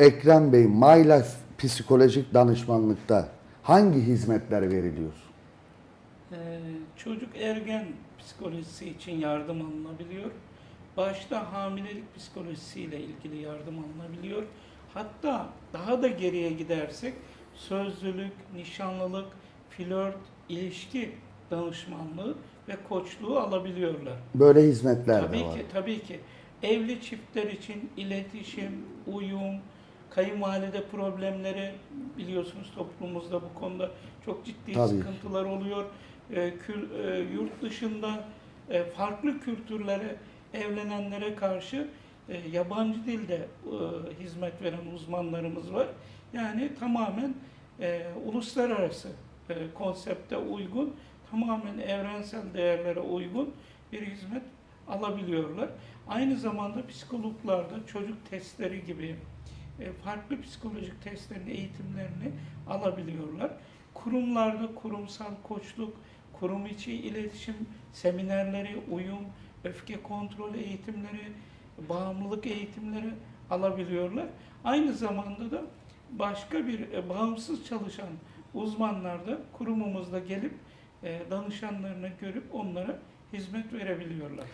Ekrem Bey, Life psikolojik danışmanlıkta hangi hizmetler veriliyor? Ee, çocuk ergen psikolojisi için yardım alınabiliyor. Başta hamilelik psikolojisiyle ilgili yardım alınabiliyor. Hatta daha da geriye gidersek sözlülük, nişanlılık, flört, ilişki danışmanlığı ve koçluğu alabiliyorlar. Böyle hizmetler Tabii de var. ki, tabii ki. Evli çiftler için iletişim, uyum, kayınvalide problemleri biliyorsunuz toplumumuzda bu konuda çok ciddi Tabii. sıkıntılar oluyor. Ee, kül, e, yurt dışında e, farklı kültürlere, evlenenlere karşı e, yabancı dilde e, hizmet veren uzmanlarımız var. Yani tamamen e, uluslararası e, konsepte uygun, tamamen evrensel değerlere uygun bir hizmet alabiliyorlar. Aynı zamanda psikologlarda çocuk testleri gibi e, farklı psikolojik testlerin eğitimlerini alabiliyorlar. Kurumlarda kurumsal koçluk, kurum içi iletişim seminerleri, uyum, öfke kontrol eğitimleri, bağımlılık eğitimleri alabiliyorlar. Aynı zamanda da başka bir e, bağımsız çalışan uzmanlar da kurumumuzda gelip e, danışanlarını görüp onlara hizmet verebiliyorlar.